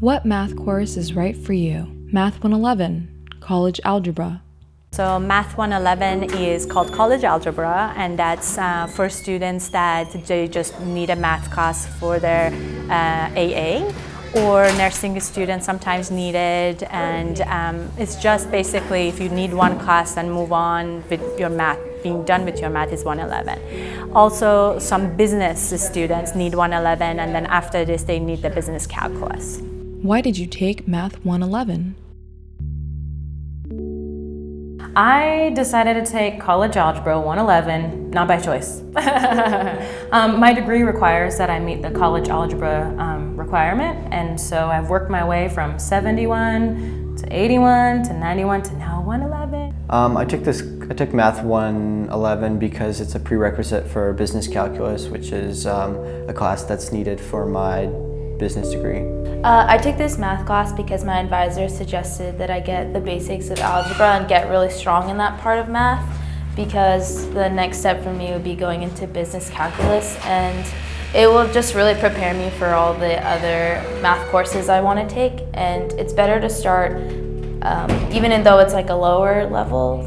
What math course is right for you? Math 111, College Algebra. So Math 111 is called College Algebra and that's uh, for students that they just need a math class for their uh, AA or nursing students sometimes need it and um, it's just basically if you need one class then move on with your math being done with your math is 111 also some business students need 111 and then after this they need the business calculus Why did you take Math 111? I decided to take College Algebra 111, not by choice. um, my degree requires that I meet the College Algebra um, requirement, and so I've worked my way from 71 to 81 to 91 to now 111. Um, I took this. I took Math 111 because it's a prerequisite for business calculus, which is um, a class that's needed for my business degree. Uh, I took this math class because my advisor suggested that I get the basics of algebra and get really strong in that part of math because the next step for me would be going into business calculus and it will just really prepare me for all the other math courses I want to take and it's better to start um, even though it's like a lower level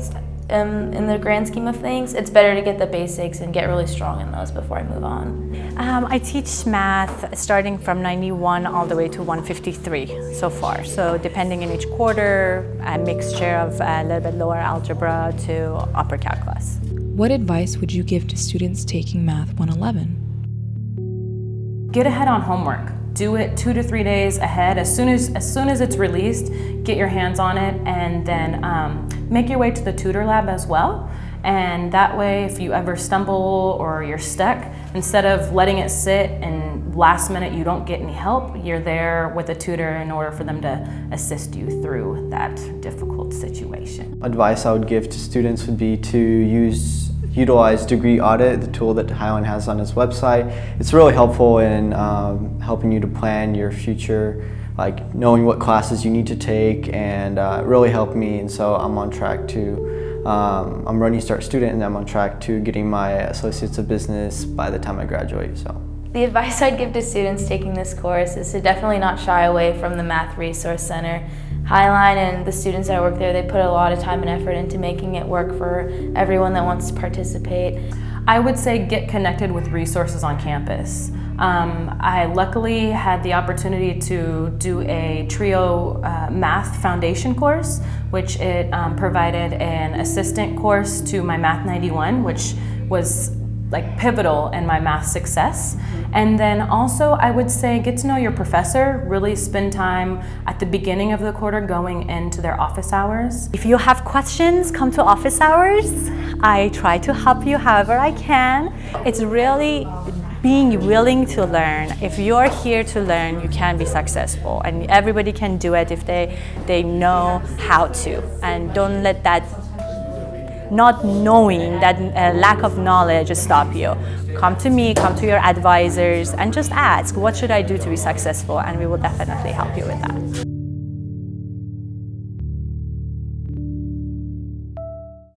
um, in the grand scheme of things, it's better to get the basics and get really strong in those before I move on. Um, I teach math starting from 91 all the way to 153 so far. So depending in each quarter, a mixture of a little bit lower algebra to upper calculus. What advice would you give to students taking Math 111? Get ahead on homework. Do it two to three days ahead. As soon as, as soon as it's released, get your hands on it and then um, make your way to the tutor lab as well. And that way, if you ever stumble or you're stuck, instead of letting it sit and last minute you don't get any help, you're there with a tutor in order for them to assist you through that difficult situation. Advice I would give to students would be to use utilize Degree Audit, the tool that Highline has on its website. It's really helpful in um, helping you to plan your future, like knowing what classes you need to take, and uh, it really helped me. And so I'm on track to, um, I'm a Running Start student, and I'm on track to getting my Associates of Business by the time I graduate. So. The advice I'd give to students taking this course is to definitely not shy away from the Math Resource Center. Highline and the students that work there, they put a lot of time and effort into making it work for everyone that wants to participate. I would say get connected with resources on campus. Um, I luckily had the opportunity to do a TRIO uh, math foundation course, which it um, provided an assistant course to my Math 91, which was like pivotal in my math success. And then also I would say get to know your professor, really spend time at the beginning of the quarter going into their office hours. If you have questions, come to office hours. I try to help you however I can. It's really being willing to learn. If you're here to learn, you can be successful and everybody can do it if they, they know how to. And don't let that not knowing that uh, lack of knowledge stop you. Come to me, come to your advisors and just ask, what should I do to be successful? And we will definitely help you with that.